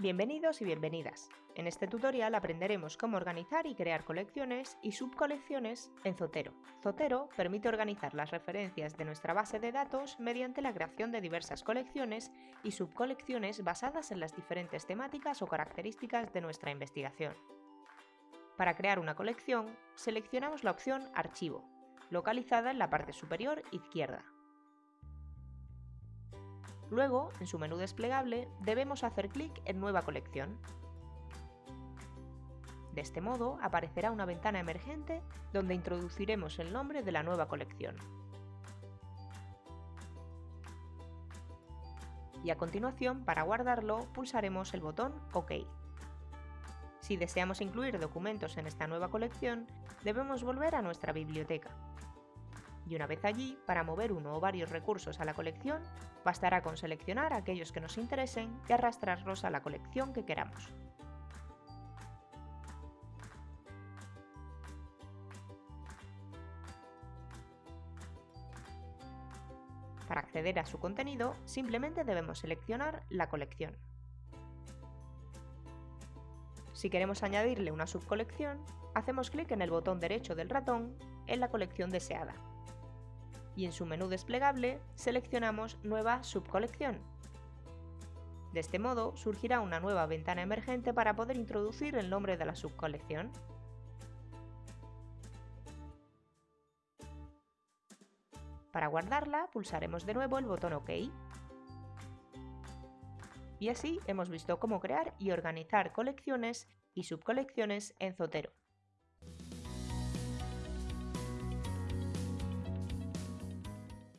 Bienvenidos y bienvenidas. En este tutorial aprenderemos cómo organizar y crear colecciones y subcolecciones en Zotero. Zotero permite organizar las referencias de nuestra base de datos mediante la creación de diversas colecciones y subcolecciones basadas en las diferentes temáticas o características de nuestra investigación. Para crear una colección, seleccionamos la opción Archivo, localizada en la parte superior izquierda. Luego, en su menú desplegable, debemos hacer clic en Nueva colección. De este modo, aparecerá una ventana emergente donde introduciremos el nombre de la nueva colección. Y a continuación, para guardarlo, pulsaremos el botón OK. Si deseamos incluir documentos en esta nueva colección, debemos volver a nuestra biblioteca y una vez allí, para mover uno o varios recursos a la colección, bastará con seleccionar aquellos que nos interesen y arrastrarlos a la colección que queramos. Para acceder a su contenido, simplemente debemos seleccionar la colección. Si queremos añadirle una subcolección, hacemos clic en el botón derecho del ratón en la colección deseada y en su menú desplegable seleccionamos Nueva subcolección. De este modo surgirá una nueva ventana emergente para poder introducir el nombre de la subcolección. Para guardarla pulsaremos de nuevo el botón OK. Y así hemos visto cómo crear y organizar colecciones y subcolecciones en Zotero.